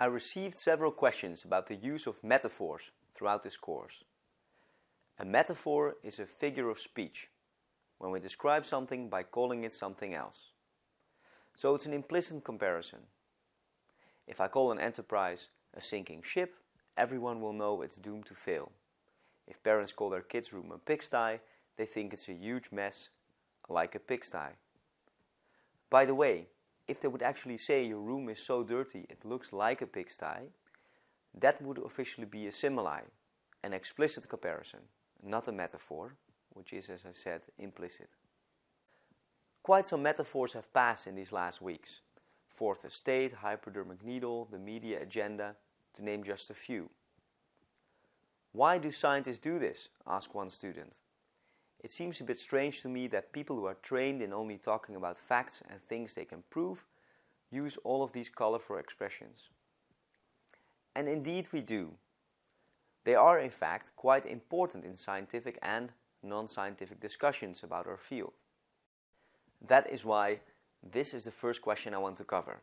I received several questions about the use of metaphors throughout this course. A metaphor is a figure of speech when we describe something by calling it something else. So it's an implicit comparison. If I call an enterprise a sinking ship, everyone will know it's doomed to fail. If parents call their kids' room a pigsty, they think it's a huge mess, like a pigsty. By the way, if they would actually say your room is so dirty it looks like a pigsty, that would officially be a simile, an explicit comparison, not a metaphor, which is, as I said, implicit. Quite some metaphors have passed in these last weeks. Fourth estate, hypodermic needle, the media agenda, to name just a few. Why do scientists do this? asked one student. It seems a bit strange to me that people who are trained in only talking about facts and things they can prove use all of these colorful expressions. And indeed we do. They are in fact quite important in scientific and non-scientific discussions about our field. That is why this is the first question I want to cover.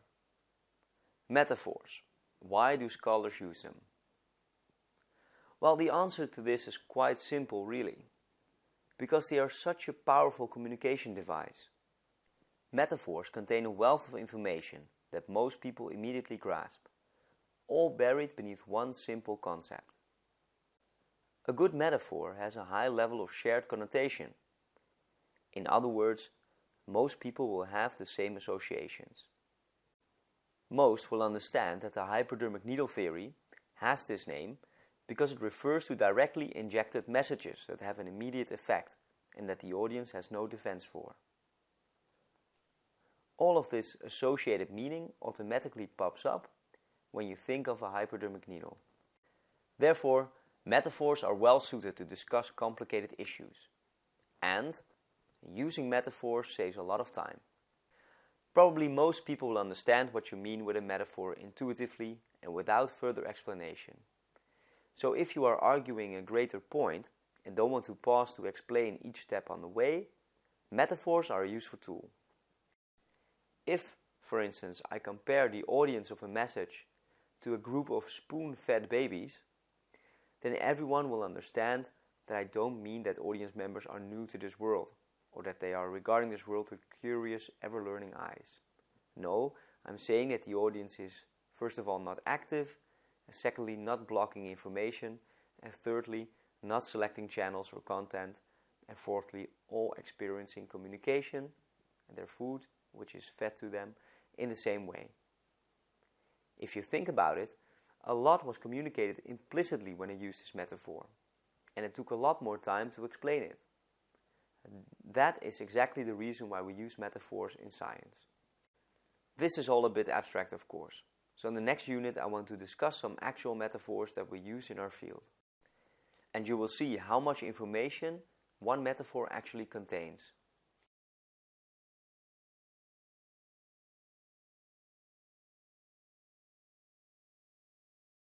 Metaphors. Why do scholars use them? Well, the answer to this is quite simple really because they are such a powerful communication device. Metaphors contain a wealth of information that most people immediately grasp, all buried beneath one simple concept. A good metaphor has a high level of shared connotation. In other words, most people will have the same associations. Most will understand that the hypodermic needle theory has this name because it refers to directly injected messages that have an immediate effect and that the audience has no defense for. All of this associated meaning automatically pops up when you think of a hypodermic needle. Therefore, metaphors are well suited to discuss complicated issues. And using metaphors saves a lot of time. Probably most people will understand what you mean with a metaphor intuitively and without further explanation. So if you are arguing a greater point and don't want to pause to explain each step on the way, metaphors are a useful tool. If, for instance, I compare the audience of a message to a group of spoon-fed babies, then everyone will understand that I don't mean that audience members are new to this world or that they are regarding this world with curious, ever-learning eyes. No, I'm saying that the audience is, first of all, not active secondly, not blocking information, and thirdly, not selecting channels or content, and fourthly, all experiencing communication and their food, which is fed to them, in the same way. If you think about it, a lot was communicated implicitly when I used this metaphor, and it took a lot more time to explain it. That is exactly the reason why we use metaphors in science. This is all a bit abstract, of course. So in the next unit I want to discuss some actual metaphors that we use in our field. And you will see how much information one metaphor actually contains.